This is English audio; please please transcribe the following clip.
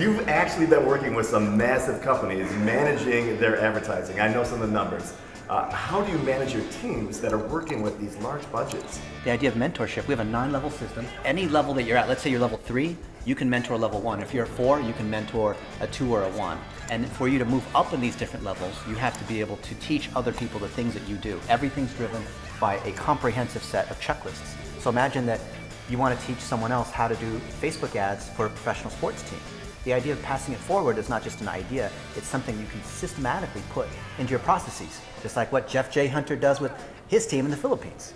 You've actually been working with some massive companies managing their advertising. I know some of the numbers. Uh, how do you manage your teams that are working with these large budgets? The idea of mentorship, we have a nine level system. Any level that you're at, let's say you're level three, you can mentor a level one. If you're a four, you can mentor a two or a one. And for you to move up in these different levels, you have to be able to teach other people the things that you do. Everything's driven by a comprehensive set of checklists. So imagine that you want to teach someone else how to do Facebook ads for a professional sports team. The idea of passing it forward is not just an idea, it's something you can systematically put into your processes, just like what Jeff J. Hunter does with his team in the Philippines.